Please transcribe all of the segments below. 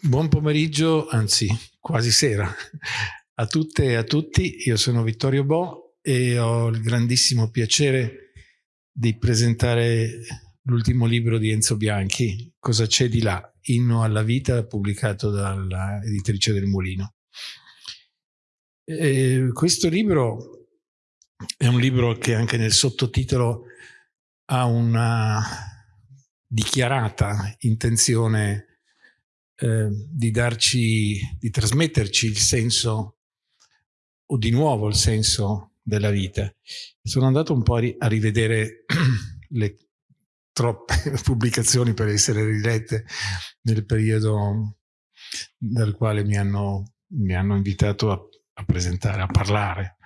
Buon pomeriggio, anzi quasi sera, a tutte e a tutti. Io sono Vittorio Bo e ho il grandissimo piacere di presentare l'ultimo libro di Enzo Bianchi, Cosa c'è di là? Inno alla vita, pubblicato dall'editrice del Mulino. E questo libro è un libro che anche nel sottotitolo ha una dichiarata intenzione eh, di darci, di trasmetterci il senso, o di nuovo il senso della vita. Sono andato un po' a, ri a rivedere le troppe pubblicazioni per essere rilette nel periodo nel quale mi hanno, mi hanno invitato a, a, presentare, a parlare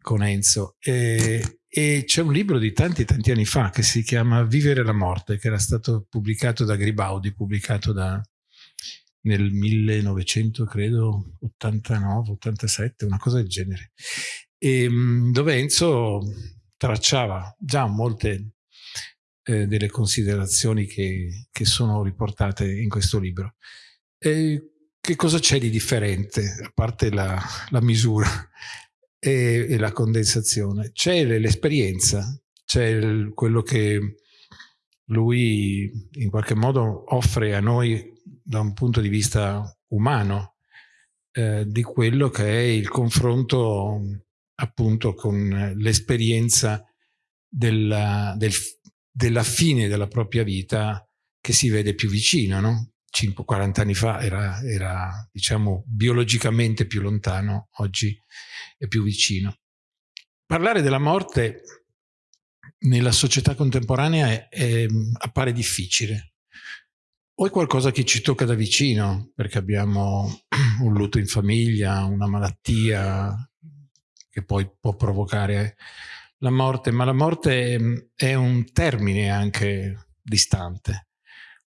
con Enzo. E, e c'è un libro di tanti tanti anni fa che si chiama Vivere la morte, che era stato pubblicato da Gribaudi, pubblicato da, nel 1900, credo, 89, 87, una cosa del genere, e, ehm, dove Enzo tracciava già molte eh, delle considerazioni che, che, sono riportate in questo libro. E che cosa c'è di differente, a parte la, la misura e, e, la condensazione? C'è l'esperienza, c'è quello che lui in qualche modo offre a noi da un punto di vista umano eh, di quello che è il confronto appunto con l'esperienza della, del, della fine della propria vita che si vede più vicino, no? 5, 40 anni fa era, era, diciamo, biologicamente più lontano, oggi è più vicino. Parlare della morte nella società contemporanea è, è, appare difficile. O è qualcosa che ci tocca da vicino, perché abbiamo un lutto in famiglia, una malattia che poi può provocare la morte, ma la morte è un termine anche distante.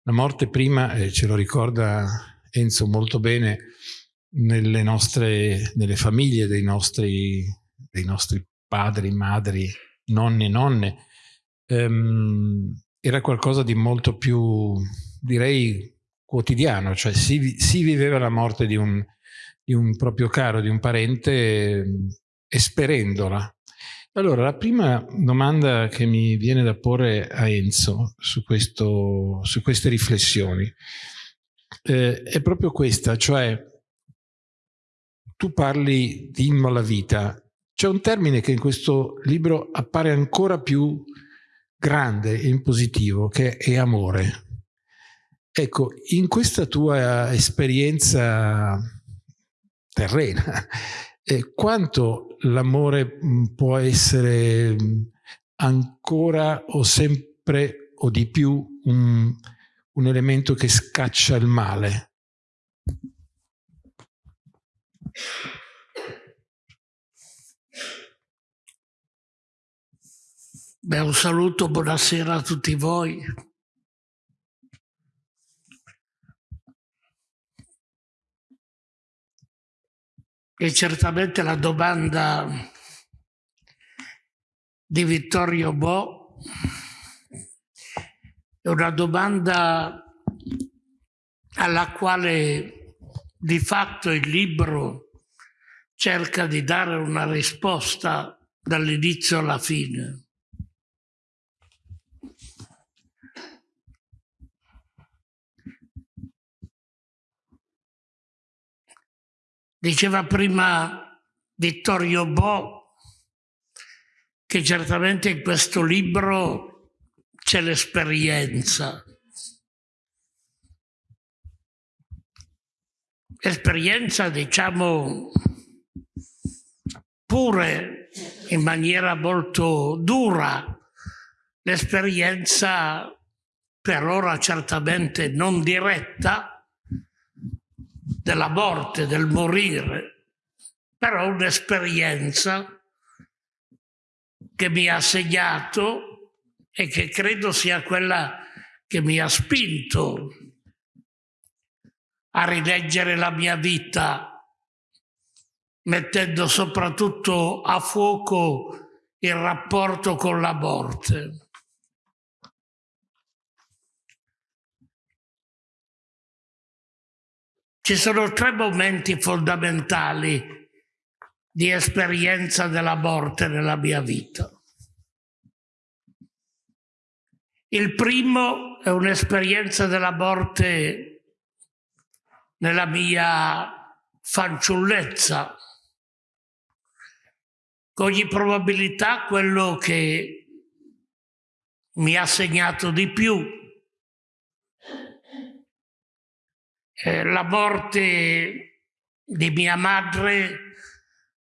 La morte prima, eh, ce lo ricorda Enzo molto bene, nelle nostre nelle famiglie dei nostri, dei nostri padri, madri, nonni e nonne, ehm, era qualcosa di molto più, direi, quotidiano, cioè si, si viveva la morte di un, di un, proprio caro, di un parente, esperendola. Allora, la prima domanda che mi viene da porre a Enzo su, questo, su queste riflessioni eh, è proprio questa, cioè tu parli di inno alla vita c'è un termine che in questo libro appare ancora più grande e in positivo, che è amore. Ecco, in questa tua esperienza terrena, eh, quanto l'amore mm, può essere mm, ancora o sempre o di più un, un elemento che scaccia il male? Beh, un saluto, buonasera a tutti voi. E certamente la domanda di Vittorio Bo è una domanda alla quale di fatto il libro cerca di dare una risposta dall'inizio alla fine. Diceva prima Vittorio Bo che certamente in questo libro c'è l'esperienza. Esperienza, diciamo, pure in maniera molto dura, l'esperienza per ora certamente non diretta, della morte, del morire, però un'esperienza che mi ha segnato e che credo sia quella che mi ha spinto a rileggere la mia vita, mettendo soprattutto a fuoco il rapporto con la morte. Ci sono tre momenti fondamentali di esperienza della morte nella mia vita. Il primo è un'esperienza della morte nella mia fanciullezza. Con ogni probabilità quello che mi ha segnato di più è la morte di mia madre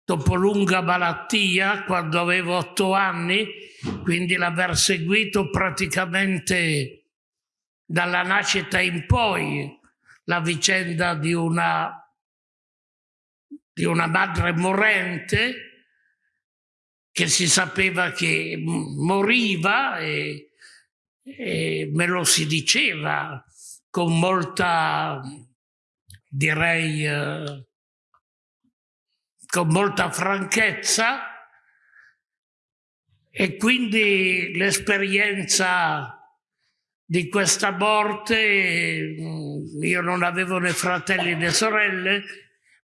dopo lunga malattia, quando avevo otto anni, quindi l'aver seguito praticamente dalla nascita in poi la vicenda di una, di una madre morente che si sapeva che moriva e, e me lo si diceva con molta, direi, eh, con molta franchezza e quindi l'esperienza di questa morte, mm, io non avevo né fratelli né sorelle,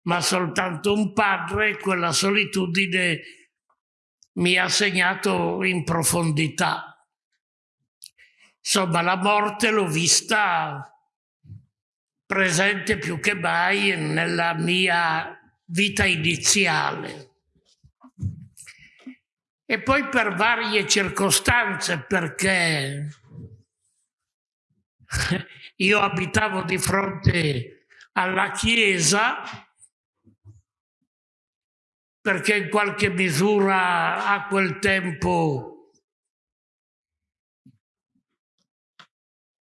ma soltanto un padre, quella solitudine mi ha segnato in profondità. Insomma, la morte l'ho vista presente più che mai nella mia vita iniziale. E poi per varie circostanze, perché io abitavo di fronte alla chiesa, perché in qualche misura a quel tempo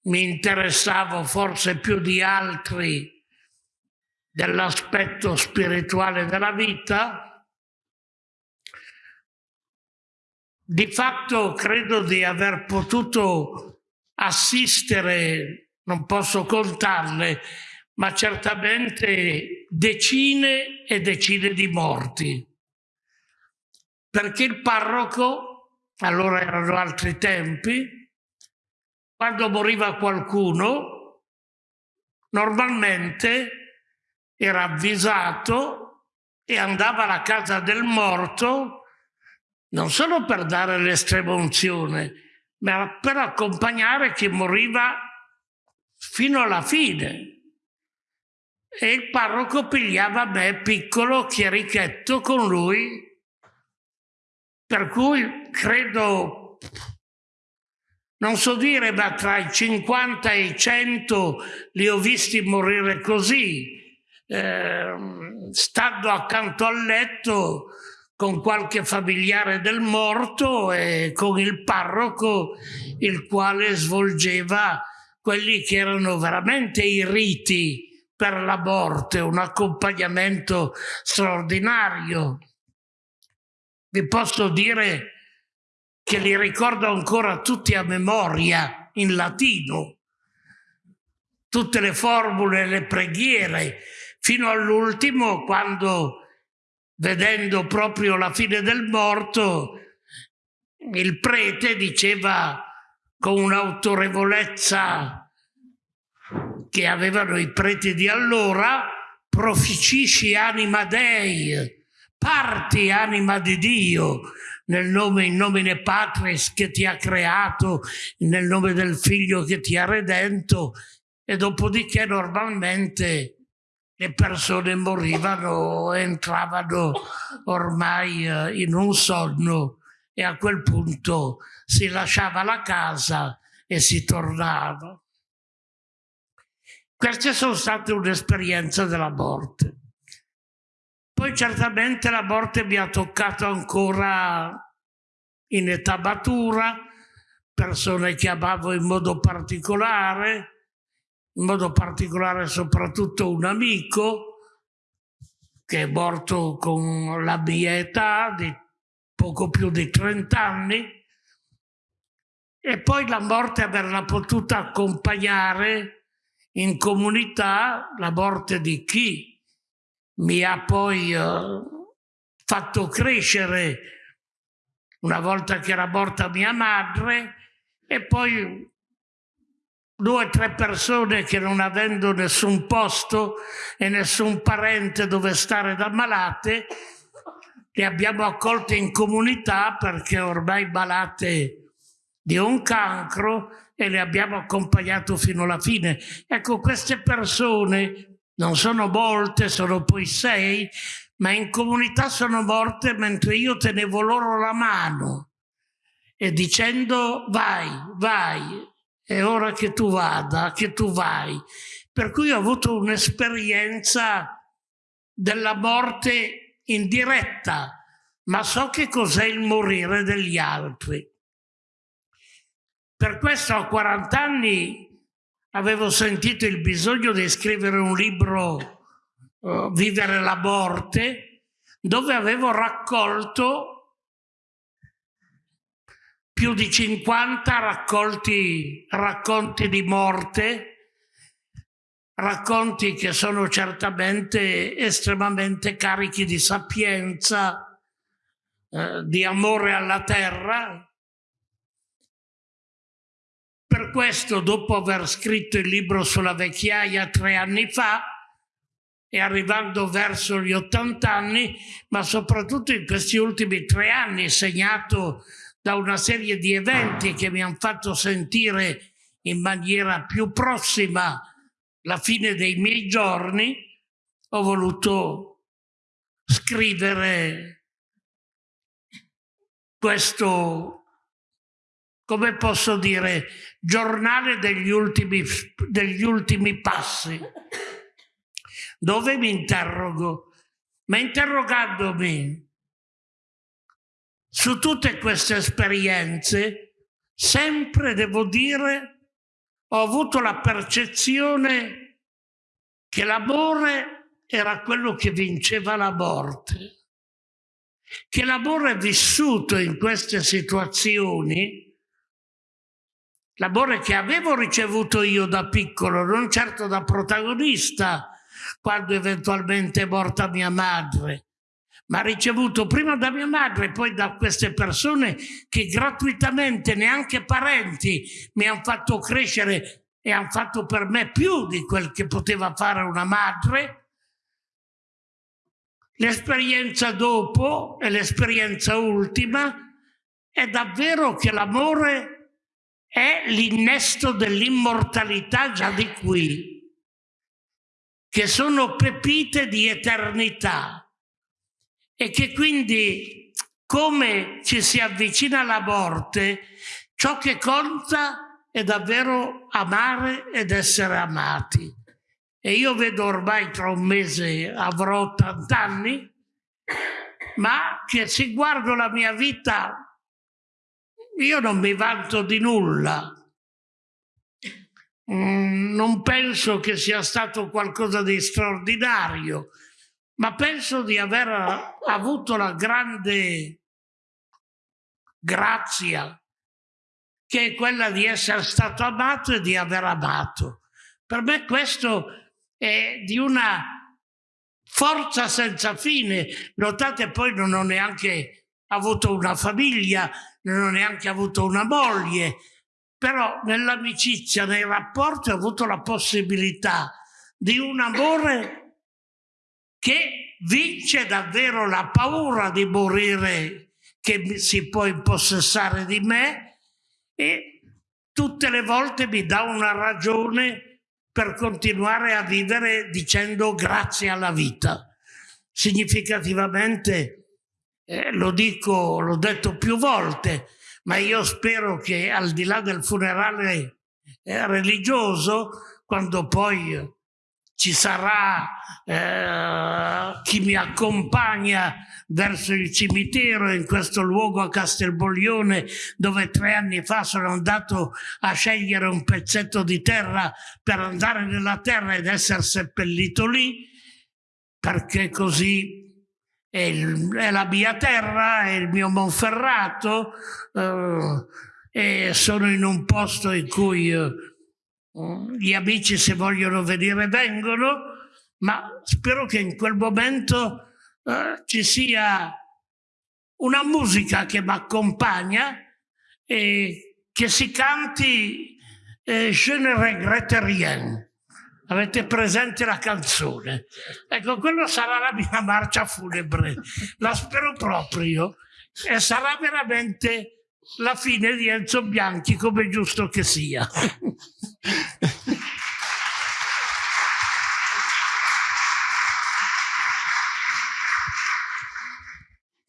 mi interessavo forse più di altri dell'aspetto spirituale della vita, di fatto credo di aver potuto assistere, non posso contarle, ma certamente decine e decine di morti. Perché il parroco, allora erano altri tempi, quando moriva qualcuno, normalmente era avvisato e andava alla casa del morto non solo per dare l'estrema unzione, ma per accompagnare chi moriva fino alla fine. E il parroco pigliava me, piccolo, chierichetto, con lui, per cui credo, non so dire, ma tra i 50 e i 100 li ho visti morire così, eh, stando accanto al letto con qualche familiare del morto e con il parroco il quale svolgeva quelli che erano veramente i riti per la morte, un accompagnamento straordinario. Vi posso dire che li ricordo ancora tutti a memoria in latino, tutte le formule, le preghiere, fino all'ultimo quando vedendo proprio la fine del morto il prete diceva con un'autorevolezza che avevano i preti di allora proficisci anima Dei parti anima di Dio nel nome in nomine Patris che ti ha creato nel nome del figlio che ti ha redento e dopodiché normalmente le persone morivano, entravano ormai eh, in un sonno e a quel punto si lasciava la casa e si tornava. Queste sono state un'esperienza della morte. Poi certamente la morte mi ha toccato ancora in età matura, persone che amavo in modo particolare, in modo particolare soprattutto un amico che è morto con la mia età di poco più di 30 anni. E poi la morte averla potuta accompagnare in comunità, la morte di chi mi ha poi eh, fatto crescere una volta che era morta mia madre e poi due o tre persone che non avendo nessun posto e nessun parente dove stare da malate, le abbiamo accolte in comunità perché ormai malate di un cancro e le abbiamo accompagnato fino alla fine. Ecco, queste persone non sono molte, sono poi sei, ma in comunità sono morte mentre io tenevo loro la mano e dicendo vai, vai, è ora che tu vada, che tu vai. Per cui ho avuto un'esperienza della morte indiretta, ma so che cos'è il morire degli altri. Per questo a 40 anni avevo sentito il bisogno di scrivere un libro, uh, Vivere la morte, dove avevo raccolto più di 50 raccolti, racconti di morte, racconti che sono certamente estremamente carichi di sapienza, eh, di amore alla terra. Per questo, dopo aver scritto il libro sulla vecchiaia tre anni fa, e arrivando verso gli 80 anni, ma soprattutto in questi ultimi tre anni, segnato da una serie di eventi che mi hanno fatto sentire in maniera più prossima la fine dei miei giorni, ho voluto scrivere questo, come posso dire, giornale degli ultimi, degli ultimi passi, dove mi interrogo, ma interrogandomi su tutte queste esperienze, sempre devo dire, ho avuto la percezione che l'amore era quello che vinceva la morte, che l'amore vissuto in queste situazioni, l'amore che avevo ricevuto io da piccolo, non certo da protagonista, quando eventualmente è morta mia madre, ma ricevuto prima da mia madre e poi da queste persone che gratuitamente, neanche parenti, mi hanno fatto crescere e hanno fatto per me più di quel che poteva fare una madre. L'esperienza dopo e l'esperienza ultima è davvero che l'amore è l'innesto dell'immortalità già di qui, che sono pepite di eternità e che quindi come ci si avvicina alla morte, ciò che conta è davvero amare ed essere amati. E io vedo ormai tra un mese avrò 80 anni, ma che se guardo la mia vita, io non mi vanto di nulla. Mm, non penso che sia stato qualcosa di straordinario, ma penso di aver avuto la grande grazia che è quella di essere stato amato e di aver amato. Per me questo è di una forza senza fine. Notate poi non ho neanche avuto una famiglia, non ho neanche avuto una moglie, però nell'amicizia, nei rapporti ho avuto la possibilità di un amore che vince davvero la paura di morire che si può impossessare di me e tutte le volte mi dà una ragione per continuare a vivere dicendo grazie alla vita. Significativamente, eh, lo dico, l'ho detto più volte, ma io spero che al di là del funerale eh, religioso, quando poi ci sarà eh, chi mi accompagna verso il cimitero in questo luogo a Castelboglione dove tre anni fa sono andato a scegliere un pezzetto di terra per andare nella terra ed essere seppellito lì perché così è, il, è la mia terra, è il mio Monferrato eh, e sono in un posto in cui eh, gli amici se vogliono venire vengono, ma spero che in quel momento eh, ci sia una musica che mi accompagna e che si canti eh, Je ne regrette rien. Avete presente la canzone? Ecco, quello sarà la mia marcia funebre. La spero proprio. E sarà veramente la fine di Enzo Bianchi, come giusto che sia.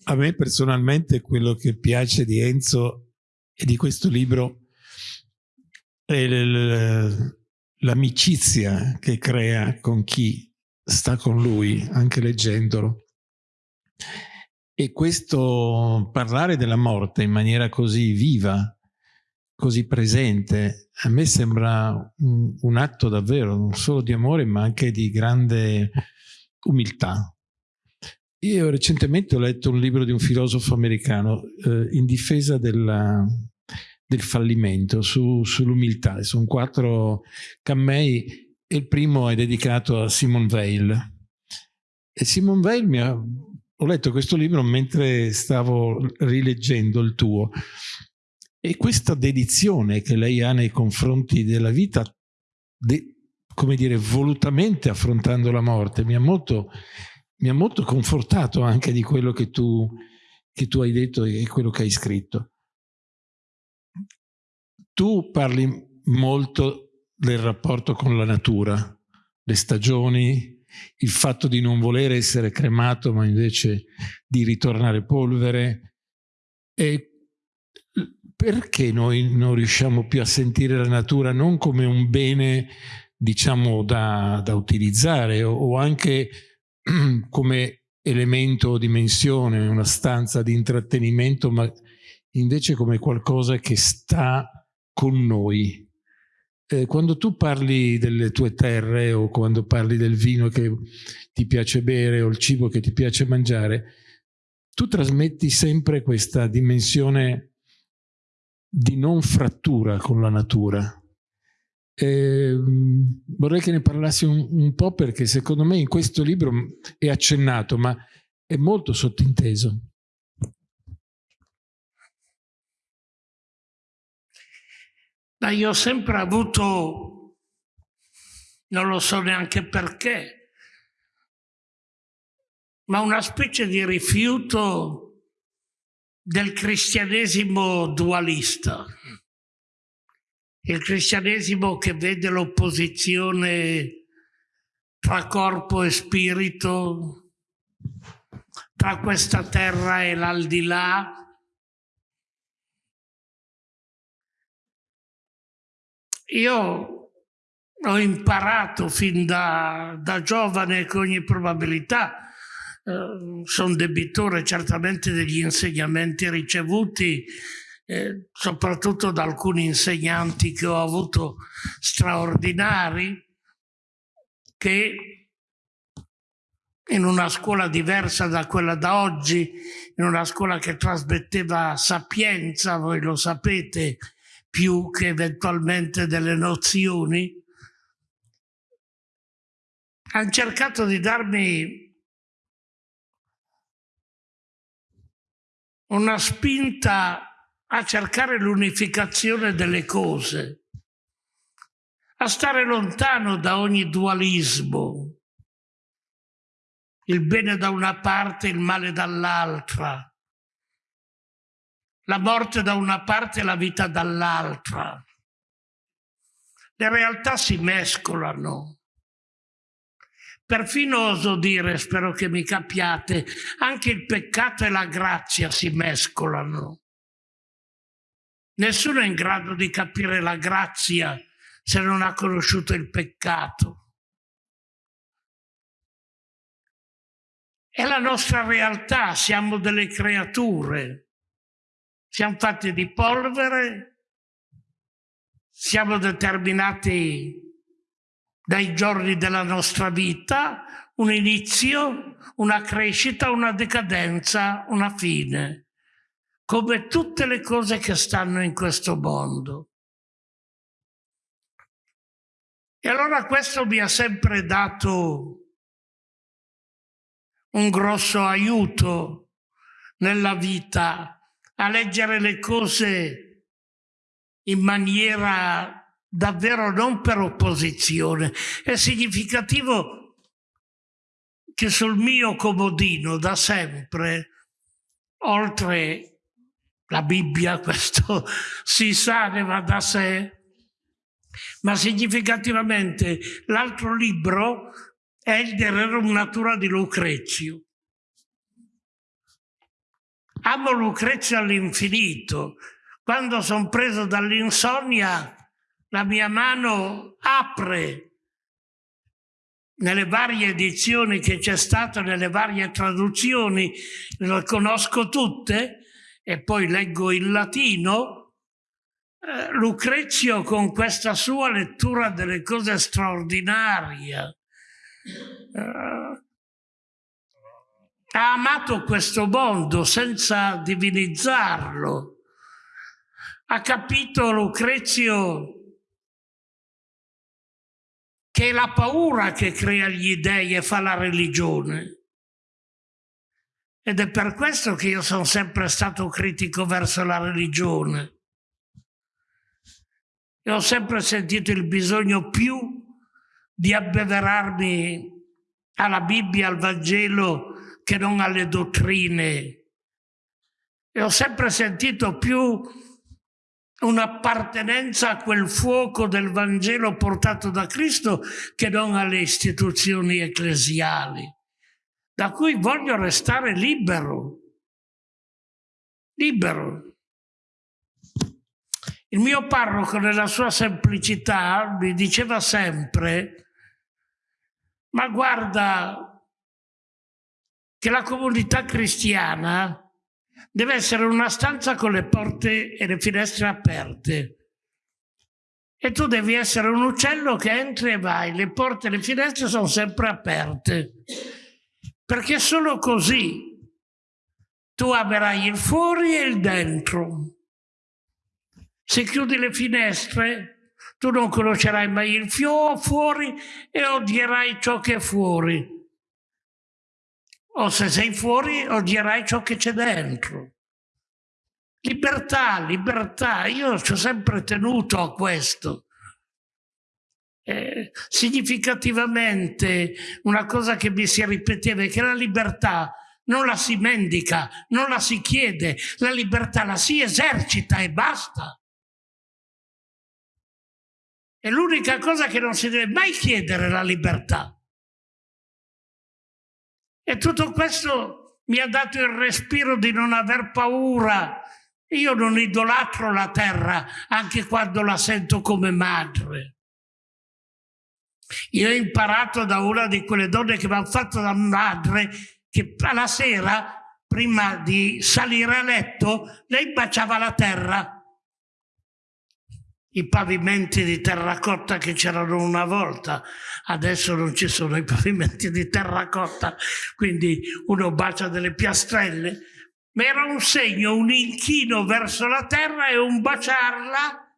A me personalmente quello che piace di Enzo e di questo libro è l'amicizia che crea con chi sta con lui, anche leggendolo. E questo parlare della morte in maniera così viva, così presente, a me sembra un, un atto davvero non solo di amore ma anche di grande umiltà. Io recentemente ho letto un libro di un filosofo americano eh, in difesa della, del fallimento, su, sull'umiltà. Sono quattro cammei e il primo è dedicato a Simon Weil. E Simon Weil mi ha... Ho letto questo libro mentre stavo rileggendo il tuo e questa dedizione che lei ha nei confronti della vita, de, come dire, volutamente affrontando la morte, mi ha molto mi ha molto confortato anche di quello che tu, che tu hai detto e quello che hai scritto. Tu parli molto del rapporto con la natura, le stagioni, il fatto di non voler essere cremato ma invece di ritornare polvere. E perché noi non riusciamo più a sentire la natura non come un bene diciamo da, da utilizzare o, o anche come elemento o dimensione, una stanza di intrattenimento, ma invece come qualcosa che sta con noi. Eh, quando tu parli delle tue terre o quando parli del vino che ti piace bere o il cibo che ti piace mangiare, tu trasmetti sempre questa dimensione di non frattura con la natura. Eh, vorrei che ne parlassi un, un, po' perché secondo me in questo libro è accennato, ma è molto sottinteso. Ma io ho sempre avuto, non lo so neanche perché, ma una specie di rifiuto del cristianesimo dualista il cristianesimo che vede l'opposizione tra corpo e spirito, tra questa terra e l'aldilà. Io ho imparato fin da, da giovane con ogni probabilità, eh, sono debitore certamente degli insegnamenti ricevuti, eh, soprattutto da alcuni insegnanti che ho avuto straordinari, che in una scuola diversa da quella da oggi, in una scuola che trasmetteva sapienza, voi lo sapete, più che eventualmente delle nozioni, hanno cercato di darmi una spinta a cercare l'unificazione delle cose, a stare lontano da ogni dualismo, il bene da una parte, il male dall'altra, la morte da una parte e la vita dall'altra. Le realtà si mescolano. Perfino oso dire, spero che mi capiate, anche il peccato e la grazia si mescolano. Nessuno è in grado di capire la grazia se non ha conosciuto il peccato. È la nostra realtà, siamo delle creature, siamo fatti di polvere, siamo determinati dai giorni della nostra vita, un inizio, una crescita, una decadenza, una fine come tutte le cose che stanno in questo mondo. E allora questo mi ha sempre dato un grosso aiuto nella vita a leggere le cose in maniera davvero non per opposizione. È significativo che sul mio comodino da sempre, oltre la Bibbia, questo si sa, ne va da sé, ma significativamente l'altro libro è il De Rerum Natura di Lucrezio. Amo Lucrezio all'infinito. Quando sono preso dall'insonnia, la mia mano apre nelle varie edizioni che c'è stato, nelle varie traduzioni, le conosco tutte e poi leggo il latino, eh, Lucrezio con questa sua lettura delle cose straordinarie eh, ha amato questo mondo senza divinizzarlo. Ha capito Lucrezio che è la paura che crea gli dei e fa la religione. Ed è per questo che io sono sempre stato critico verso la religione. E ho sempre sentito il bisogno più di abbeverarmi alla Bibbia, al Vangelo, che non alle dottrine. E ho sempre sentito più un'appartenenza a quel fuoco del Vangelo portato da Cristo che non alle istituzioni ecclesiali, da cui voglio restare libero. Libero. Il mio parroco nella sua semplicità mi diceva sempre, ma guarda che la comunità cristiana deve essere una stanza con le porte e le finestre aperte. E tu devi essere un uccello che entri e vai, le porte e le finestre sono sempre aperte. Perché solo così tu amerai il fuori e il dentro. Se chiudi le finestre, tu non conoscerai mai il fuori e odierai ciò che è fuori o se sei fuori odierai ciò che c'è dentro. Libertà, libertà, io ci ho sempre tenuto a questo. Eh, significativamente una cosa che mi si ripeteva è che la libertà non la si mendica, non la si chiede, la libertà la si esercita e basta. È l'unica cosa che non si deve mai chiedere la libertà. E tutto questo mi ha dato il respiro di non aver paura. Io non idolatro la terra anche quando la sento come madre. Io ho imparato da una di quelle donne che mi hanno fatto da madre che alla sera, prima di salire a letto, lei baciava la terra i pavimenti di terracotta che c'erano una volta, adesso non ci sono i pavimenti di terracotta, quindi uno bacia delle piastrelle, ma era un segno, un inchino verso la terra e un baciarla,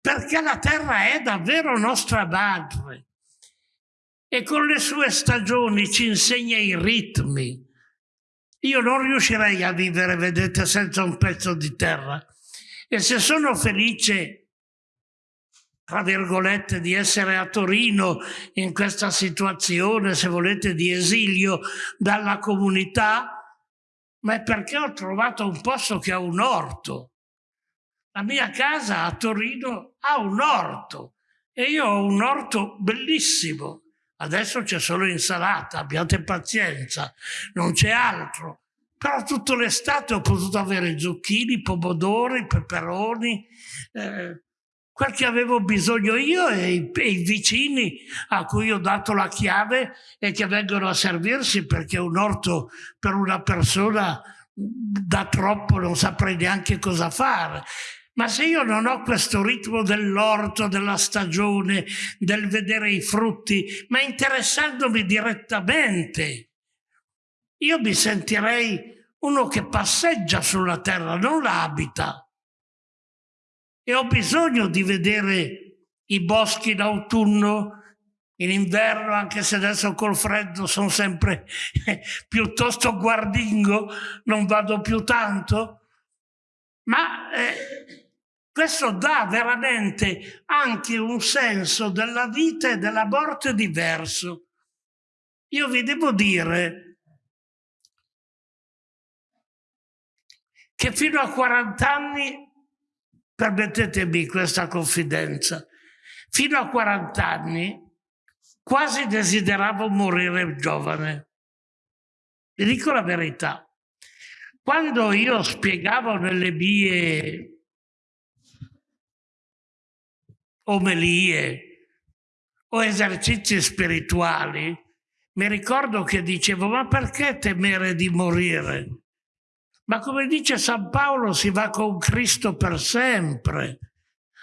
perché la terra è davvero nostra madre. E con le sue stagioni ci insegna i ritmi. Io non riuscirei a vivere, vedete, senza un pezzo di terra e se sono felice, tra virgolette, di essere a Torino in questa situazione, se volete, di esilio dalla comunità, ma è perché ho trovato un posto che ha un orto. La mia casa a Torino ha un orto e io ho un orto bellissimo. Adesso c'è solo insalata, abbiate pazienza, non c'è altro. Però tutta l'estate ho potuto avere zucchini, pomodori, peperoni, eh, quel che avevo bisogno io e i, e i, vicini a cui ho dato la chiave e che vengono a servirsi perché un orto per una persona da troppo non saprei neanche cosa fare. Ma se io non ho questo ritmo dell'orto, della stagione, del vedere i frutti, ma interessandomi direttamente, io mi sentirei uno che passeggia sulla terra, non la abita. E ho bisogno di vedere i boschi in autunno, in inverno, anche se adesso col freddo sono sempre piuttosto guardingo, non vado più tanto, ma eh, Questo dà veramente anche un senso della vita e della morte diverso. Io vi devo dire che fino a 40 anni, permettetemi questa confidenza, fino a 40 anni quasi desideravo morire giovane. Vi dico la verità. Quando io spiegavo nelle mie omelie o esercizi spirituali, mi ricordo che dicevo, ma perché temere di morire? Ma come dice San Paolo, si va con Cristo per sempre.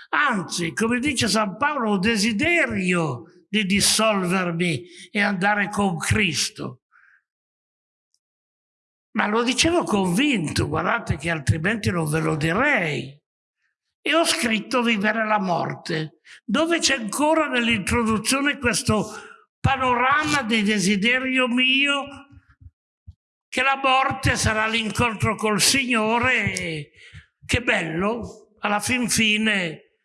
Anzi, come dice San Paolo, ho desiderio di dissolvermi e andare con Cristo. Ma lo dicevo convinto, guardate che altrimenti non ve lo direi. E ho scritto Vivere la morte, dove c'è ancora nell'introduzione questo panorama di desiderio mio che la morte sarà l'incontro col Signore e che bello, alla fin fine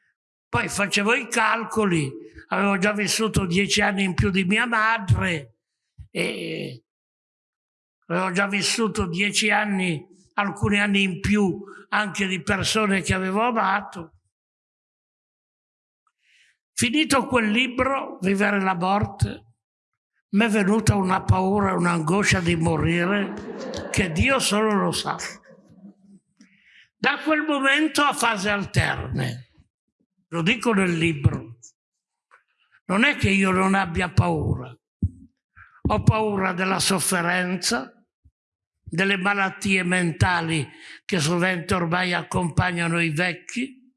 poi facevo i calcoli, avevo già vissuto dieci anni in più di mia madre e avevo già vissuto dieci anni, alcuni anni in più anche di persone che avevo amato. Finito quel libro, Vivere la morte, mi è venuta una paura, un'angoscia di morire che Dio solo lo sa. Da quel momento a fase alterne, lo dico nel libro, non è che io non abbia paura, ho paura della sofferenza, delle malattie mentali che sovente ormai accompagnano i vecchi.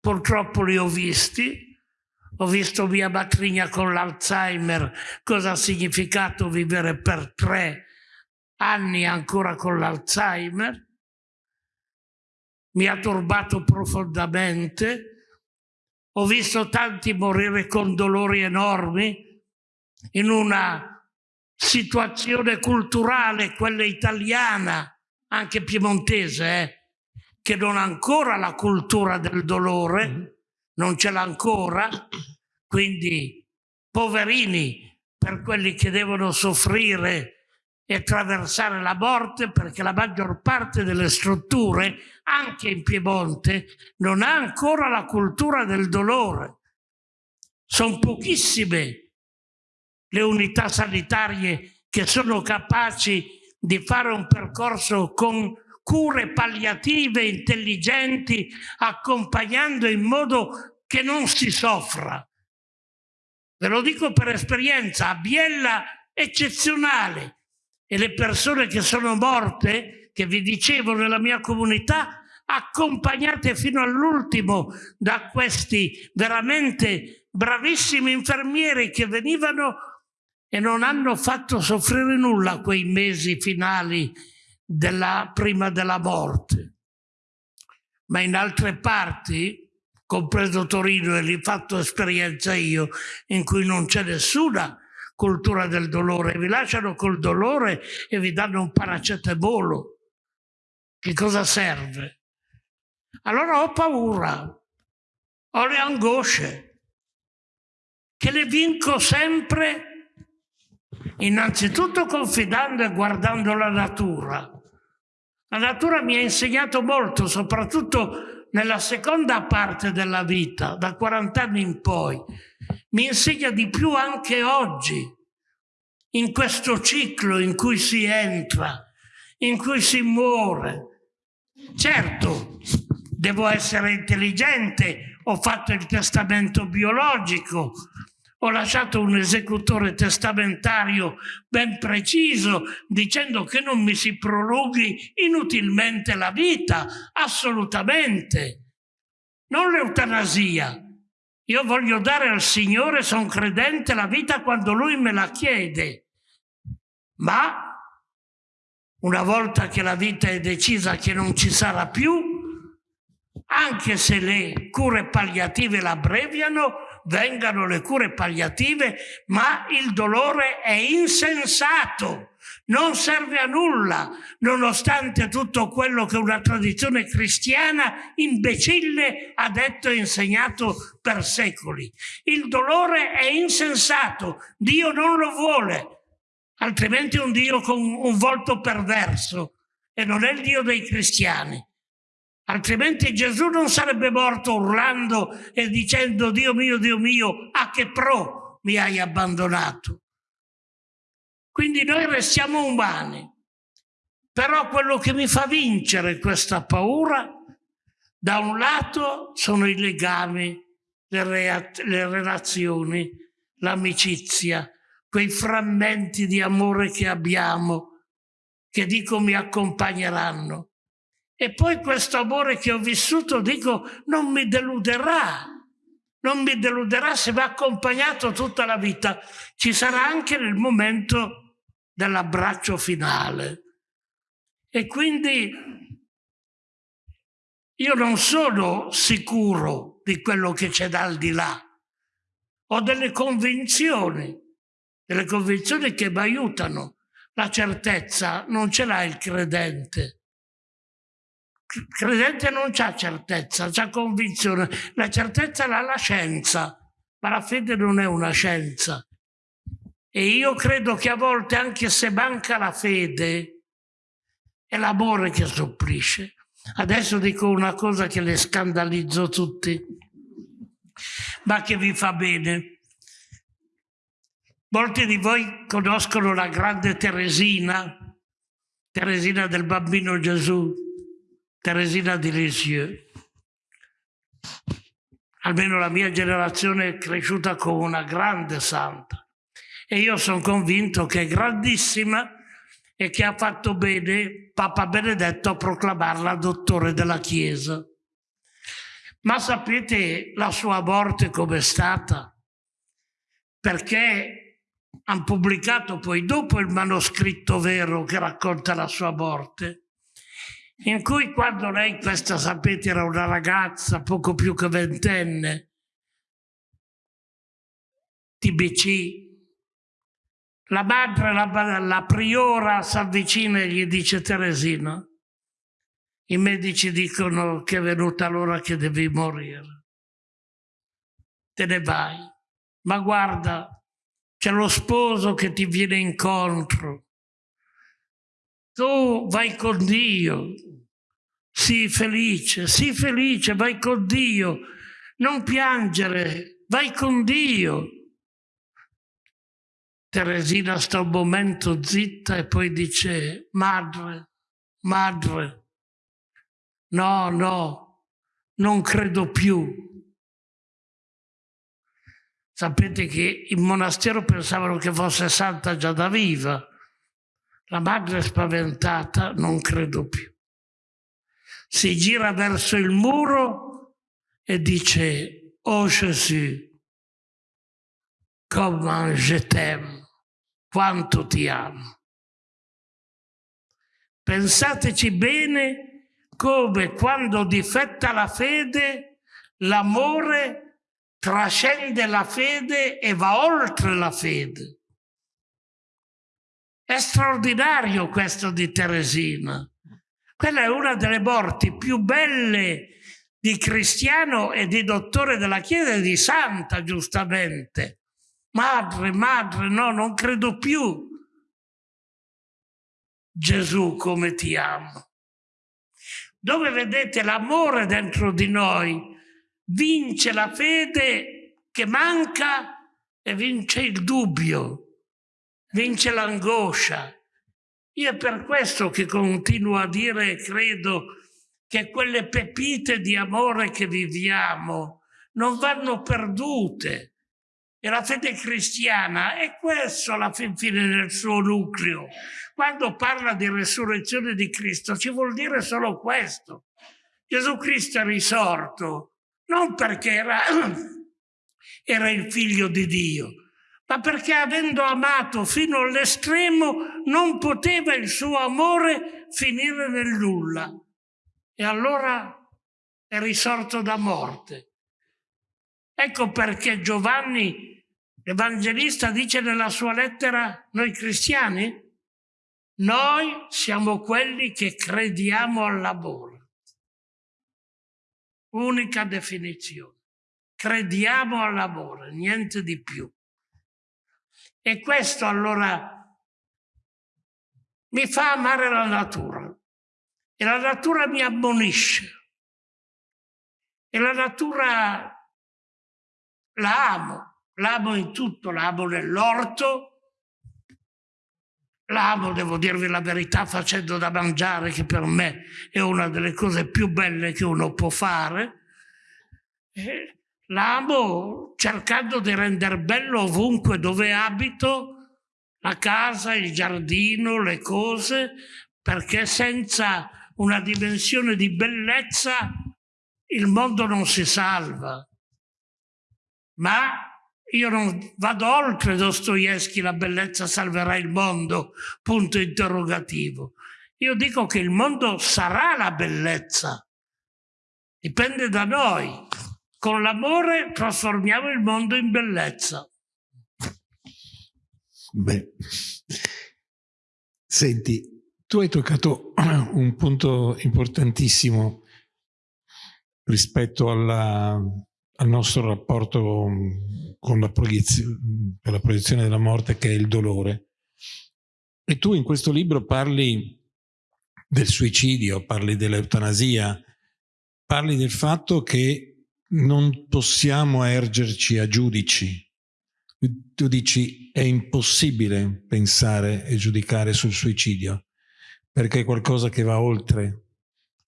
Purtroppo li ho visti. Ho visto mia matrigna con l'Alzheimer, cosa ha significato vivere per tre anni ancora con l'Alzheimer. Mi ha turbato profondamente. Ho visto tanti morire con dolori enormi in una situazione culturale, quella italiana, anche piemontese, eh, che non ha ancora la cultura del dolore, mm-hmm. Non ce l'ha ancora, quindi poverini per quelli che devono soffrire e attraversare la morte perché la maggior parte delle strutture, anche in Piemonte, non ha ancora la cultura del dolore. Sono pochissime le unità sanitarie che sono capaci di fare un percorso con cure palliative intelligenti, accompagnando in modo che non si soffra. Ve lo dico per esperienza, a Biella eccezionale e le persone che sono morte, che vi dicevo nella mia comunità, accompagnate fino all'ultimo da questi veramente bravissimi infermieri che venivano e non hanno fatto soffrire nulla quei mesi finali della, prima della morte. Ma in altre parti, compreso Torino, e lì fatto esperienza io, in cui non c'è nessuna cultura del dolore, vi lasciano col dolore e vi danno un paracetamolo. Che cosa serve? Allora ho paura, ho le angosce, che le vinco sempre Innanzitutto confidando e guardando la natura. La natura mi ha insegnato molto, soprattutto nella seconda parte della vita, da 40 anni in poi. Mi insegna di più anche oggi, in questo ciclo in cui si entra, in cui si muore. Certo, devo essere intelligente, ho fatto il testamento biologico, ho lasciato un esecutore testamentario ben preciso dicendo che non mi si prolunghi inutilmente la vita, assolutamente. Non l'eutanasia. Io voglio dare al Signore, sono credente, la vita quando Lui me la chiede. Ma una volta che la vita è decisa che non ci sarà più, anche se le cure palliative l'abbreviano, vengano le cure palliative, ma il dolore è insensato. non serve a nulla, nonostante tutto quello che una tradizione cristiana imbecille ha detto e insegnato per secoli. Il dolore è insensato, Dio non lo vuole, altrimenti è un Dio con un volto perverso e non è il Dio dei cristiani. Altrimenti Gesù non sarebbe morto urlando e dicendo Dio mio, Dio mio, a che pro mi hai abbandonato. Quindi noi restiamo umani. Però quello che mi fa vincere questa paura, da un lato sono i legami, le, le relazioni, l'amicizia, quei frammenti di amore che abbiamo, che dico mi accompagneranno. E poi questo amore che ho vissuto, dico, non mi deluderà, non mi deluderà se mi ha accompagnato tutta la vita. Ci sarà anche nel momento dell'abbraccio finale. E quindi io non sono sicuro di quello che c'è dal di là. Ho delle convinzioni, delle convinzioni che mi aiutano. La certezza non ce l'ha il credente. Credente non ha certezza, ha convinzione. La certezza l'ha la scienza, ma la fede non è una scienza. E io credo che a volte, anche se manca la fede, è l'amore che sopplisce. Adesso dico una cosa che le scandalizzo tutti, ma che vi fa bene. Molti di voi conoscono la grande Teresina, Teresina del bambino Gesù, Teresina di Lisieux. Almeno la mia generazione è cresciuta come una grande santa e io sono convinto che è grandissima e che ha fatto bene Papa Benedetto a proclamarla dottore della Chiesa. Ma sapete la sua morte com'è stata? Perché hanno pubblicato poi dopo il manoscritto vero che racconta la sua morte, in cui quando lei, questa sapete, era una ragazza poco più che ventenne, TBC, la madre, la, la priora si avvicina e gli dice Teresina, i medici dicono che è venuta l'ora che devi morire. Te ne vai. Ma guarda, c'è lo sposo che ti viene incontro. Tu vai con Dio. Sii felice, sii felice, vai con Dio. Non piangere, vai con Dio. Teresina sta un momento zitta e poi dice, madre, madre, no, no, non credo più. Sapete che in monastero pensavano che fosse santa già da viva. La madre spaventata, non credo più. Si gira verso il muro e dice, oh Gesù, come je t'aime quanto ti amo. Pensateci bene come quando difetta la fede, l'amore trascende la fede e va oltre la fede. È straordinario questo di Teresina. Quella è una delle morti più belle di cristiano e di dottore della Chiesa e di santa, giustamente. Madre, madre, no, non credo più. Gesù, come ti amo. Dove vedete l'amore dentro di noi, vince la fede che manca e vince il dubbio, vince l'angoscia. Io è per questo che continuo a dire e credo che quelle pepite di amore che viviamo non vanno perdute e la fede cristiana è questo alla fin fine nel suo nucleo. Quando parla di resurrezione di Cristo ci vuol dire solo questo. Gesù Cristo è risorto non perché era, era il figlio di Dio, ma perché avendo amato fino all'estremo non poteva il suo amore finire nel nulla. E allora è risorto da morte. Ecco perché Giovanni L'Evangelista dice nella sua lettera, noi cristiani, Noi siamo quelli che crediamo al lavoro. Unica definizione. Crediamo al lavoro, niente di più. E questo allora mi fa amare la natura. E la natura mi ammonisce. E la natura la amo, la in tutto, la amo nell'orto, la amo, devo dirvi la verità, facendo da mangiare, che per me è una delle cose più belle che uno può fare. E la amo cercando di rendere bello ovunque dove abito, la casa, il giardino, le cose, perché senza una dimensione di bellezza il mondo non si salva. Ma io non vado oltre Dostoevsky, la bellezza salverà il mondo, punto interrogativo. Io dico che il mondo sarà la bellezza, dipende da noi. Con l'amore trasformiamo il mondo in bellezza. Beh, senti, tu hai toccato un punto importantissimo rispetto alla, al nostro rapporto con la, con la proiezione della morte che è il dolore. E tu in questo libro parli del suicidio, parli dell'eutanasia, parli del fatto che non possiamo ergerci a giudici. Tu dici è impossibile pensare e giudicare sul suicidio perché è qualcosa che va oltre,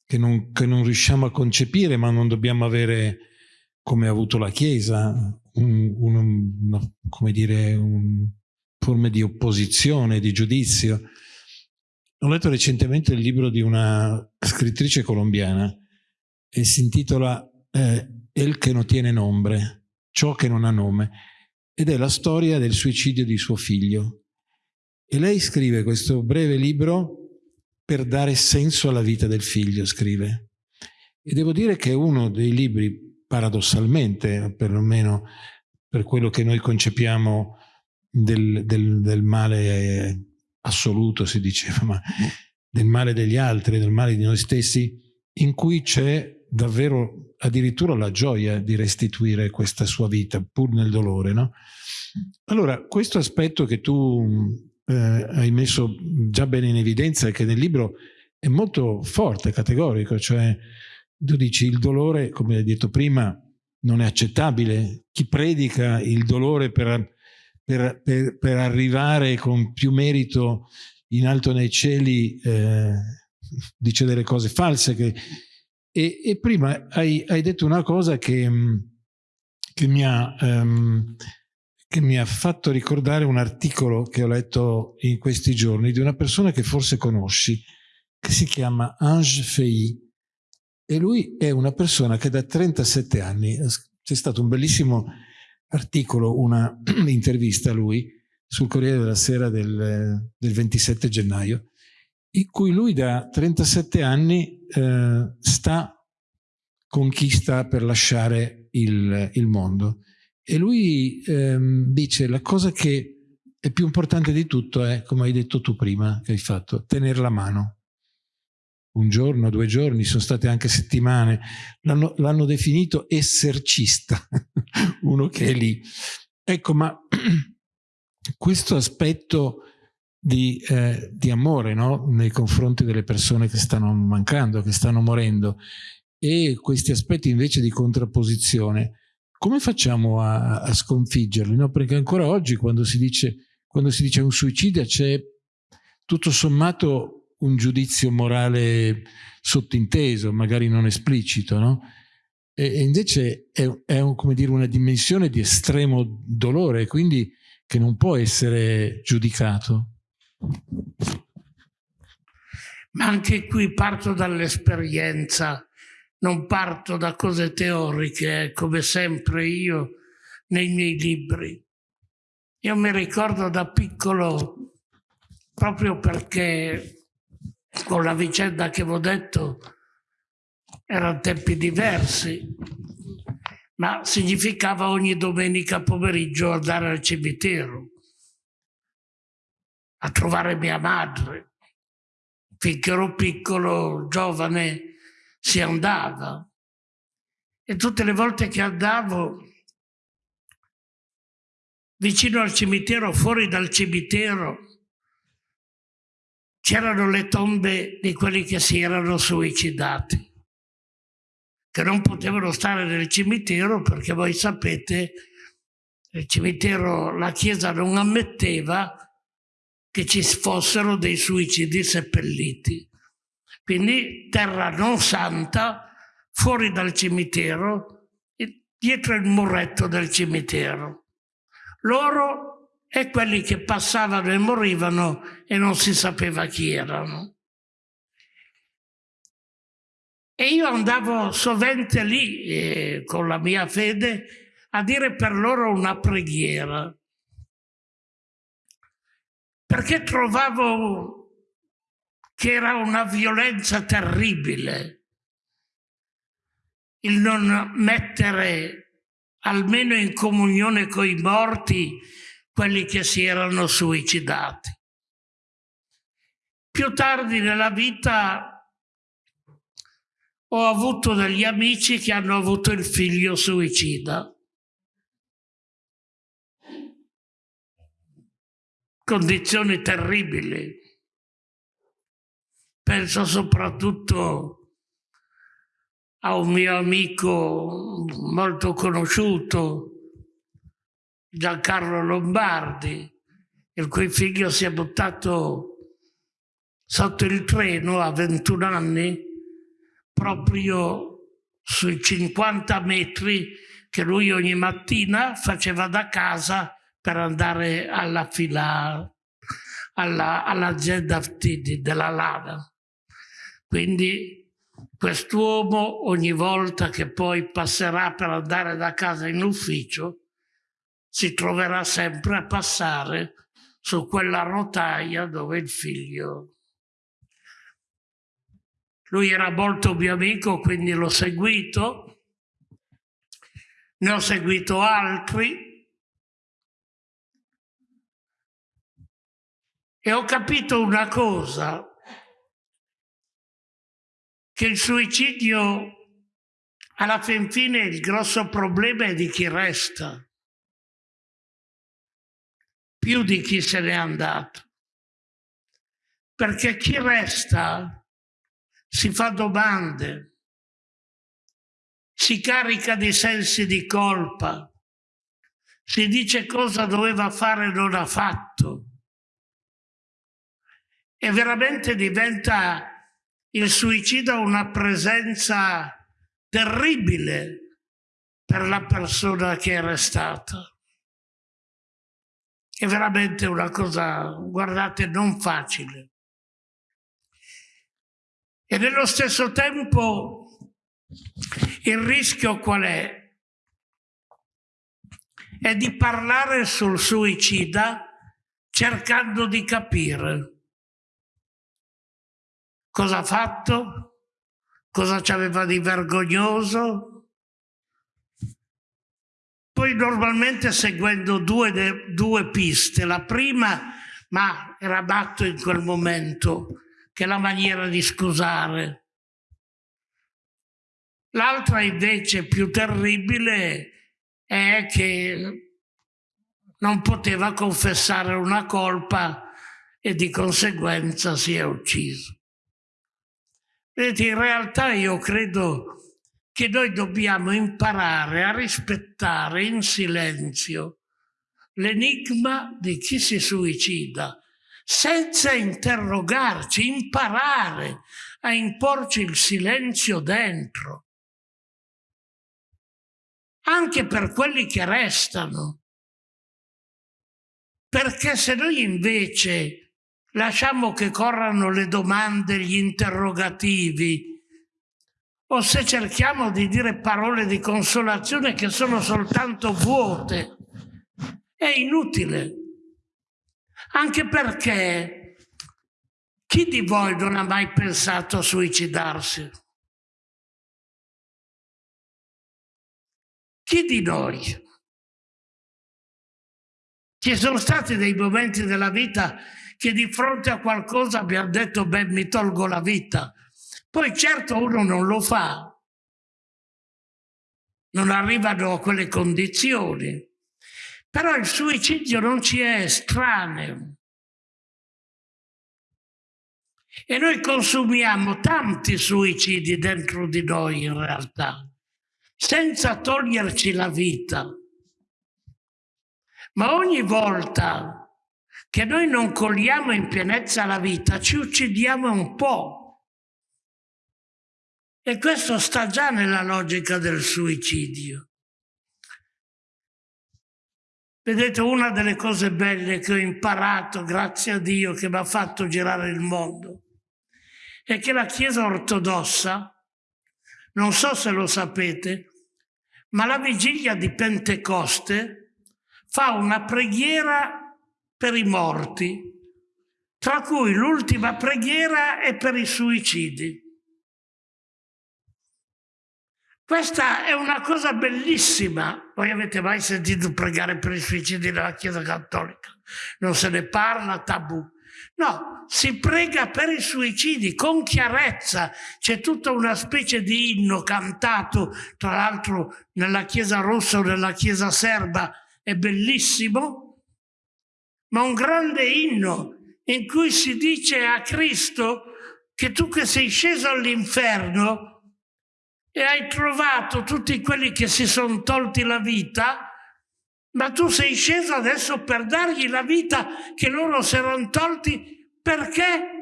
che non, che non riusciamo a concepire ma non dobbiamo avere come ha avuto la Chiesa, un, un, una, come dire, un, forme di opposizione, di giudizio. Ho letto recentemente il libro di una scrittrice colombiana e si intitola eh, El che non tiene nombre, ciò che non ha nome, ed è la storia del suicidio di suo figlio. E lei scrive questo breve libro per dare senso alla vita del figlio, scrive. E devo dire che è uno dei libri paradossalmente, perlomeno per quello che noi concepiamo del, del, del male assoluto, si diceva, ma del male degli altri, del male di noi stessi, in cui c'è davvero addirittura la gioia di restituire questa sua vita, pur nel dolore. No? Allora, questo aspetto che tu eh, hai messo già bene in evidenza e che nel libro è molto forte, categorico, cioè tu dici il dolore, come hai detto prima, non è accettabile. Chi predica il dolore per, per, per, per arrivare con più merito in alto nei cieli eh, dice delle cose false. Che, e, e, prima hai, hai, detto una cosa che, che, mi ha, um, che mi ha fatto ricordare un articolo che ho letto in questi giorni di una persona che forse conosci, che si chiama Ange Fei e lui è una persona che da 37 anni, c'è stato un bellissimo articolo, una intervista a lui sul Corriere della Sera del, del 27 gennaio, in cui lui da 37 anni eh, sta conquista per lasciare il, il mondo. E lui ehm, dice la cosa che è più importante di tutto è, come hai detto tu prima, che hai fatto, tenere la mano un giorno, due giorni, sono state anche settimane, l'hanno definito essercista, uno che è lì. Ecco, ma questo aspetto di, eh, di amore no? nei confronti delle persone che stanno mancando, che stanno morendo, e questi aspetti invece di contrapposizione, come facciamo a, a sconfiggerli? No? Perché ancora oggi quando si dice, quando si dice un suicidio c'è tutto sommato un giudizio morale sottinteso, magari non esplicito, no? E, e invece è, è un, come dire, una dimensione di estremo dolore, quindi che non può essere giudicato. Ma anche qui parto dall'esperienza, non parto da cose teoriche, come sempre io nei miei libri. Io mi ricordo da piccolo, proprio perché con la vicenda che vi ho detto erano tempi diversi, ma significava ogni domenica pomeriggio andare al cimitero a trovare mia madre. finché ero piccolo, giovane, si andava. E tutte le volte che andavo, vicino al cimitero, fuori dal cimitero, c'erano le tombe di quelli che si erano suicidati, che non potevano stare nel cimitero perché voi sapete, il cimitero, la Chiesa non ammetteva che ci fossero dei suicidi seppelliti. Quindi terra non santa, fuori dal cimitero, dietro il muretto del cimitero. Loro e quelli che passavano e morivano e non si sapeva chi erano. E io andavo sovente lì eh, con la mia fede a dire per loro una preghiera perché trovavo che era una violenza terribile il non mettere almeno in comunione con i morti quelli che si erano suicidati. Più tardi nella vita ho avuto degli amici che hanno avuto il figlio suicida. Condizioni terribili. Penso soprattutto a un mio amico molto conosciuto, Giancarlo Lombardi, il cui figlio si è buttato sotto il treno a 21 anni, proprio sui 50 metri che lui ogni mattina faceva da casa per andare alla fila, alla, all'azienda della Lada. Quindi quest'uomo ogni volta che poi passerà per andare da casa in ufficio si troverà sempre a passare su quella rotaia dove il figlio... Lui era molto mio amico, quindi l'ho seguito, ne ho seguito altri, E ho capito una cosa, che il suicidio alla fin fine il grosso problema è di chi resta, più di chi se n'è andato. Perché chi resta si fa domande, si carica di sensi di colpa, si dice cosa doveva fare e non ha fatto e veramente diventa il suicidio una presenza terribile per la persona che è restata. È veramente una cosa, guardate, non facile. E nello stesso tempo il rischio qual è? È di parlare sul suicida cercando di capire Cosa ha fatto? Cosa ci aveva di vergognoso? Poi normalmente seguendo due, due piste. La prima, ma era batto in quel momento, che è la maniera di scusare. L'altra invece più terribile è che non poteva confessare una colpa e di conseguenza si è ucciso. Vedete, in realtà io credo che noi dobbiamo imparare a rispettare in silenzio l'enigma di chi si suicida, senza interrogarci, imparare a imporci il silenzio dentro. Anche per quelli che restano. Perché se noi invece lasciamo che corrano le domande, gli interrogativi, o se cerchiamo di dire parole di consolazione che sono soltanto vuote, è inutile. Anche perché chi di voi non ha mai pensato a suicidarsi? Chi di noi? Ci sono stati dei momenti della vita che di fronte a qualcosa abbiamo detto, beh, mi tolgo la vita. Poi certo uno non lo fa, non arrivano a quelle condizioni, però il suicidio non ci è estraneo. E noi consumiamo tanti suicidi dentro di noi in realtà, senza toglierci la vita. Ma ogni volta che noi non cogliamo in pienezza la vita, ci uccidiamo un po'. E questo sta già nella logica del suicidio. Vedete, una delle cose belle che ho imparato, grazie a Dio, che mi ha fatto girare il mondo, è che la Chiesa ortodossa, non so se lo sapete, ma la vigilia di Pentecoste fa una preghiera per i morti, tra cui l'ultima preghiera è per i suicidi. Questa è una cosa bellissima. Voi avete mai sentito pregare per i suicidi nella Chiesa Cattolica? Non se ne parla, tabù. No, si prega per i suicidi con chiarezza. C'è tutta una specie di inno cantato, tra l'altro nella Chiesa rossa o nella Chiesa serba, è bellissimo, ma un grande inno in cui si dice a Cristo che tu che sei sceso all'inferno e hai trovato tutti quelli che si sono tolti la vita, ma tu sei sceso adesso per dargli la vita che loro si erano tolti perché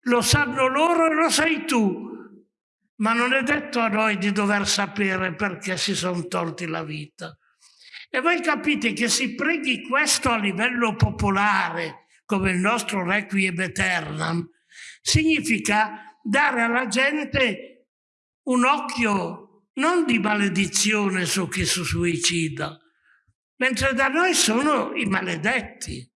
lo sanno loro e lo sai tu. Ma non è detto a noi di dover sapere perché si sono tolti la vita. E voi capite che si preghi questo a livello popolare, come il nostro Requiem Eternam, significa dare alla gente un occhio non di maledizione su chi si suicida, mentre da noi sono i maledetti.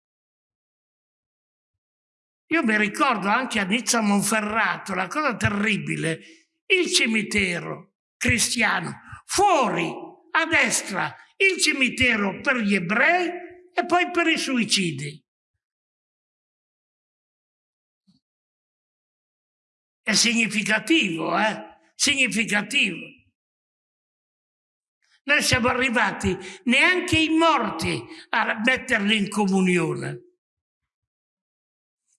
Io mi ricordo anche a Nizza Monferrato, la cosa terribile, il cimitero cristiano, fuori, a destra, il cimitero per gli ebrei e poi per i suicidi. È significativo, eh? Significativo. Noi siamo arrivati neanche i morti a metterli in comunione.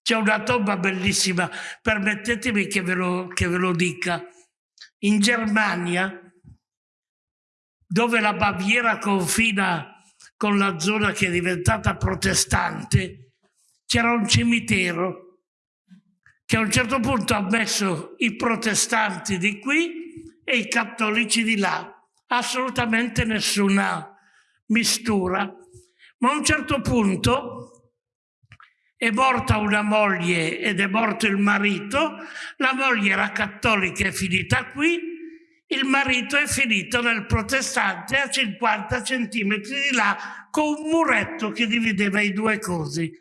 C'è una tomba bellissima, permettetemi che ve, lo, che ve lo dica. In Germania, dove la Baviera confina con la zona che è diventata protestante, c'era un cimitero che a un certo punto ha messo i protestanti di qui e i cattolici di là. Assolutamente nessuna mistura. Ma a un certo punto è morta una moglie ed è morto il marito, la moglie era cattolica è finita qui, il marito è finito nel protestante a 50 centimetri di là con un muretto che divideva i due cosi.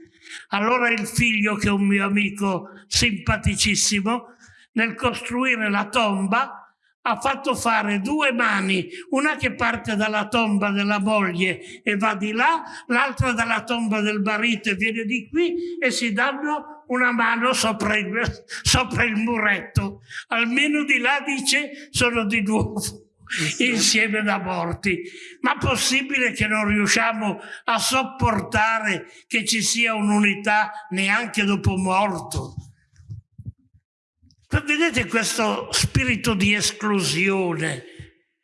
Allora il figlio, che è un mio amico simpaticissimo, nel costruire la tomba, ha fatto fare due mani, una che parte dalla tomba della moglie e va di là, l'altra dalla tomba del marito e viene di qui e si danno una mano sopra il, sopra il muretto. Almeno di là dice sono di nuovo insieme da morti. Ma possibile che non riusciamo a sopportare che ci sia un'unità neanche dopo morto? Vedete questo spirito di esclusione,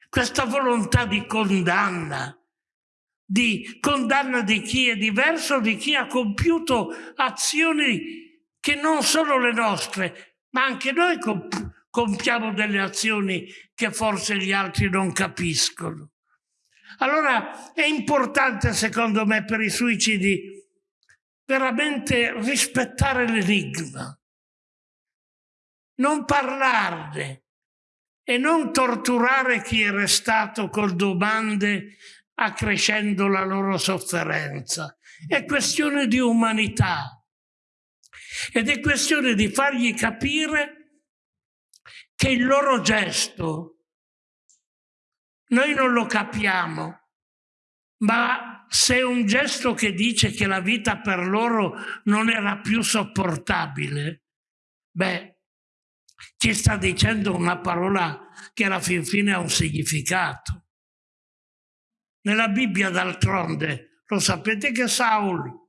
questa volontà di condanna, di condanna di chi è diverso, di chi ha compiuto azioni che non sono le nostre, ma anche noi comp compiamo delle azioni che forse gli altri non capiscono. Allora è importante, secondo me, per i suicidi veramente rispettare l'enigma non parlarne e non torturare chi è restato con domande accrescendo la loro sofferenza. È questione di umanità ed è questione di fargli capire che il loro gesto noi non lo capiamo, ma se un gesto che dice che la vita per loro non era più sopportabile, beh, ci sta dicendo una parola che alla fin fine ha un significato. Nella Bibbia, d'altronde, lo sapete che Saul,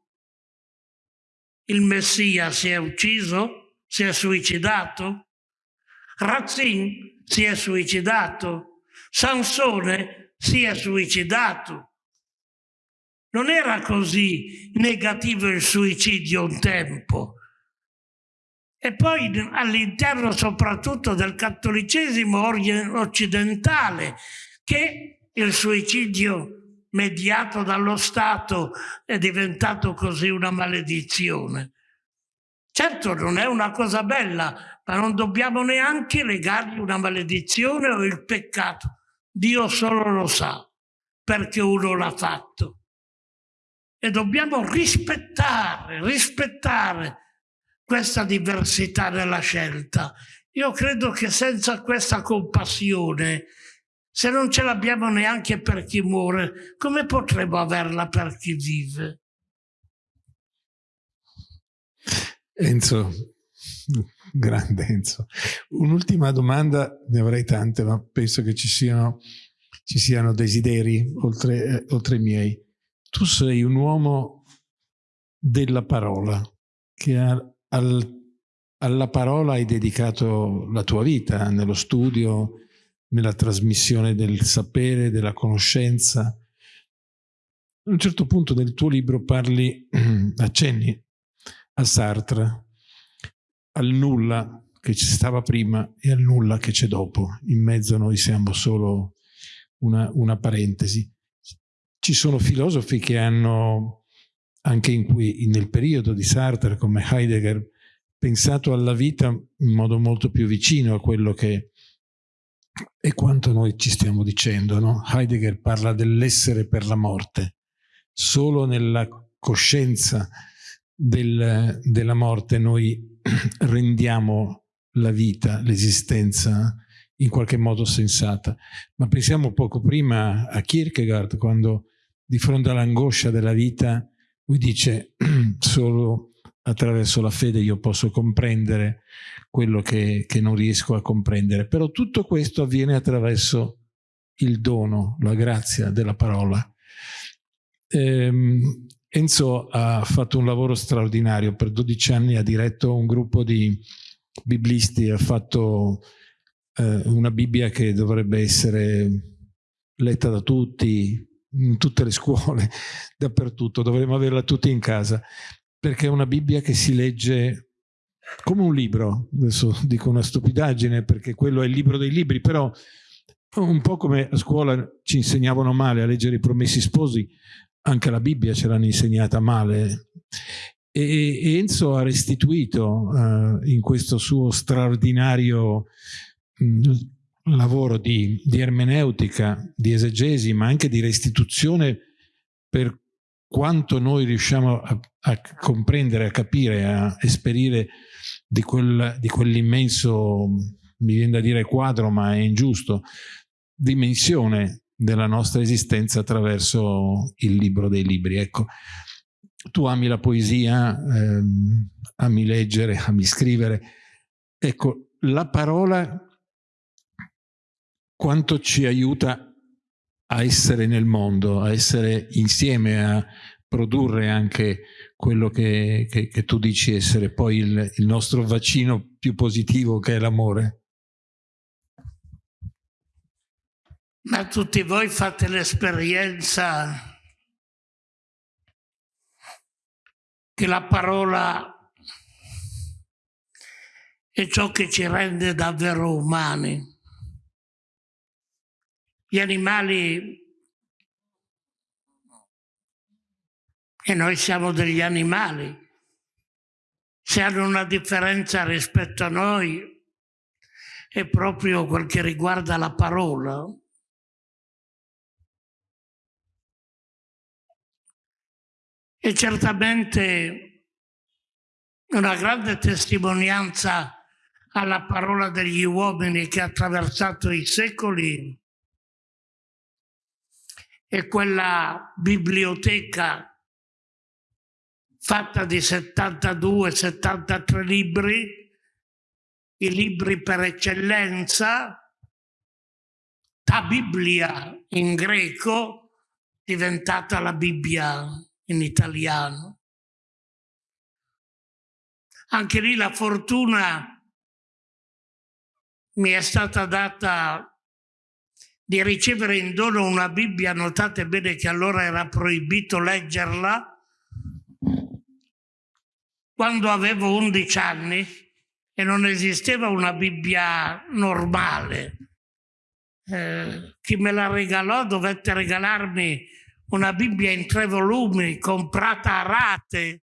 il Messia, si è ucciso, si è suicidato? Razzin si è suicidato? Sansone si è suicidato? Non era così negativo il suicidio un tempo. E poi all'interno soprattutto del cattolicesimo occidentale, che il suicidio mediato dallo Stato è diventato così una maledizione. Certo non è una cosa bella, ma non dobbiamo neanche legargli una maledizione o il peccato. Dio solo lo sa perché uno l'ha fatto e dobbiamo rispettare, rispettare questa diversità nella scelta. Io credo che senza questa compassione, se non ce l'abbiamo neanche per chi muore, come potremo averla per chi vive? Enzo, grande Enzo. Un'ultima domanda, ne avrei tante, ma penso che ci siano, ci siano desideri oltre, eh, oltre i miei tu sei un uomo della parola, che ha, al, alla parola hai dedicato la tua vita, nello studio, nella trasmissione del sapere, della conoscenza. A un certo punto del tuo libro parli, accenni a Sartre, al nulla che ci stava prima e al nulla che c'è dopo. In mezzo noi siamo solo una, una parentesi. Ci sono filosofi che hanno, anche in cui, nel periodo di Sartre come Heidegger, pensato alla vita in modo molto più vicino a quello che è quanto noi ci stiamo dicendo. No? Heidegger parla dell'essere per la morte. Solo nella coscienza del, della morte noi rendiamo la vita, l'esistenza in qualche modo sensata. Ma pensiamo poco prima a Kierkegaard quando di fronte all'angoscia della vita, lui dice solo attraverso la fede io posso comprendere quello che, che non riesco a comprendere. Però tutto questo avviene attraverso il dono, la grazia della parola. Ehm, Enzo ha fatto un lavoro straordinario, per 12 anni ha diretto un gruppo di biblisti, ha fatto eh, una Bibbia che dovrebbe essere letta da tutti, in tutte le scuole, dappertutto, dovremmo averla tutti in casa, perché è una Bibbia che si legge come un libro, adesso dico una stupidaggine perché quello è il libro dei libri, però un po' come a scuola ci insegnavano male a leggere i promessi sposi, anche la Bibbia ce l'hanno insegnata male. E, Enzo ha restituito uh, in questo suo straordinario mh, lavoro di, di, ermeneutica, di esegesi, ma anche di restituzione per quanto noi riusciamo a, a comprendere, a capire, a esperire di, quel, di quell'immenso, mi viene da dire quadro, ma è ingiusto, dimensione della nostra esistenza attraverso il libro dei libri. Ecco, tu ami la poesia, ehm, ami leggere, ami scrivere. Ecco, la parola quanto ci aiuta a essere nel mondo, a essere insieme, a produrre anche quello che, che, che tu dici essere poi il, il nostro vaccino più positivo che è l'amore. Ma tutti voi fate l'esperienza che la parola è ciò che ci rende davvero umani gli animali e noi siamo degli animali. Se hanno una differenza rispetto a noi è proprio quel che riguarda la parola. E certamente una grande testimonianza alla parola degli uomini che ha attraversato i secoli e quella biblioteca fatta di 72-73 libri, i libri per eccellenza, ta Biblia in greco, diventata la Bibbia in italiano. Anche lì la fortuna mi è stata data di ricevere in dono una Bibbia, notate bene che allora era proibito leggerla, quando avevo 11 anni e non esisteva una Bibbia normale. Eh, chi me la regalò dovette regalarmi una Bibbia in tre volumi comprata a rate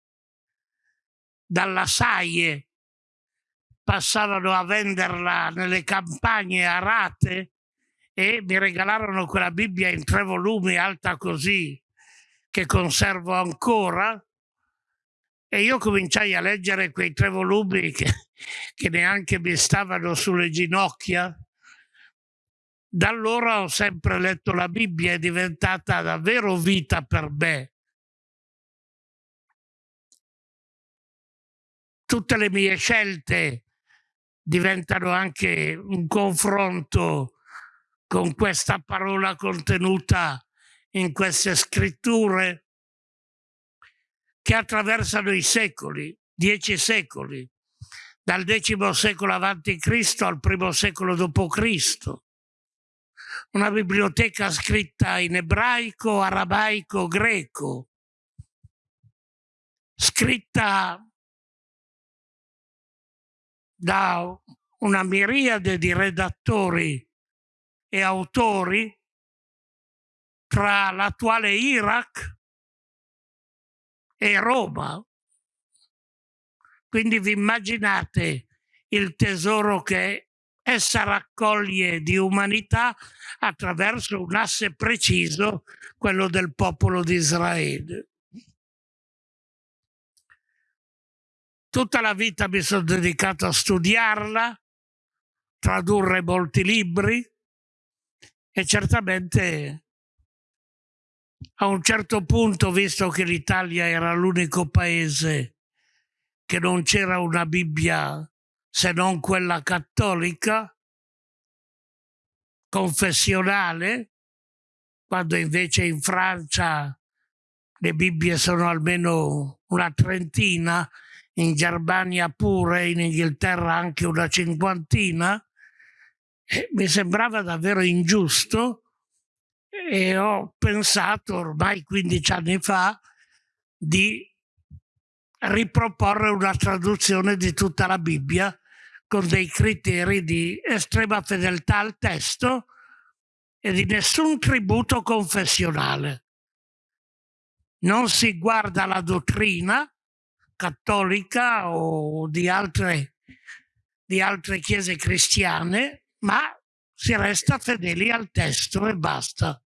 dalla Saie. Passavano a venderla nelle campagne a rate e mi regalarono quella Bibbia in tre volumi alta così che conservo ancora e io cominciai a leggere quei tre volumi che, che neanche mi stavano sulle ginocchia. Da allora ho sempre letto la Bibbia, è diventata davvero vita per me. Tutte le mie scelte diventano anche un confronto con questa parola contenuta in queste scritture che attraversano i secoli, dieci secoli, dal X secolo avanti Cristo al primo secolo Cristo. Una biblioteca scritta in ebraico, arabaico, greco, scritta da una miriade di redattori e autori tra l'attuale Iraq e Roma. Quindi vi immaginate il tesoro che essa raccoglie di umanità attraverso un asse preciso, quello del popolo di Israele. Tutta la vita mi sono dedicato a studiarla, tradurre molti libri e certamente a un certo punto, visto che l'Italia era l'unico paese che non c'era una Bibbia se non quella cattolica, confessionale, quando invece in Francia le Bibbie sono almeno una trentina, in Germania pure, in Inghilterra anche una cinquantina, mi sembrava davvero ingiusto e ho pensato ormai 15 anni fa di riproporre una traduzione di tutta la Bibbia con dei criteri di estrema fedeltà al testo e di nessun tributo confessionale. Non si guarda la dottrina cattolica o di altre, di altre chiese cristiane, ma si resta fedeli al testo e basta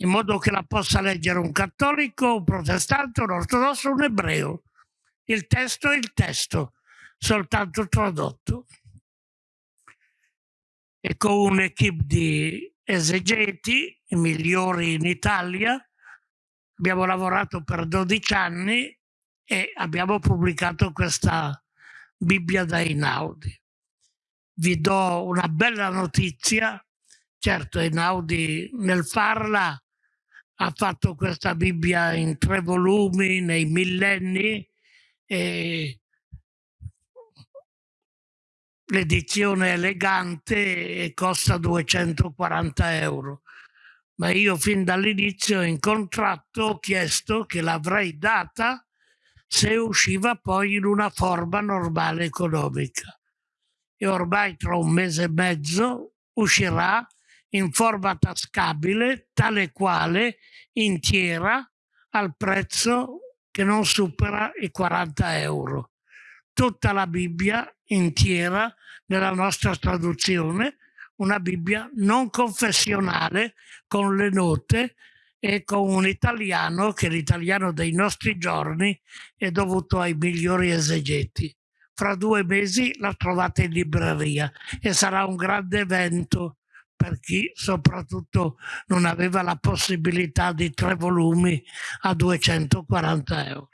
in modo che la possa leggere un cattolico, un protestante, un ortodosso, un ebreo. Il testo è il testo, soltanto tradotto. E con un'equipe di esegeti, i migliori in Italia, abbiamo lavorato per 12 anni e abbiamo pubblicato questa Bibbia da Inaudi. Vi do una bella notizia, certo Inaudi nel farla ha fatto questa Bibbia in tre volumi nei millenni e l'edizione elegante e costa 240 euro. Ma io fin dall'inizio in contratto ho chiesto che l'avrei data se usciva poi in una forma normale economica. E ormai tra un mese e mezzo uscirà in forma tascabile, tale quale intiera al prezzo che non supera i 40 euro. Tutta la Bibbia intiera nella nostra traduzione, una Bibbia non confessionale con le note e con un italiano che l'italiano dei nostri giorni è dovuto ai migliori esegeti. Fra due mesi la trovate in libreria e sarà un grande evento per chi soprattutto non aveva la possibilità di tre volumi a 240 euro.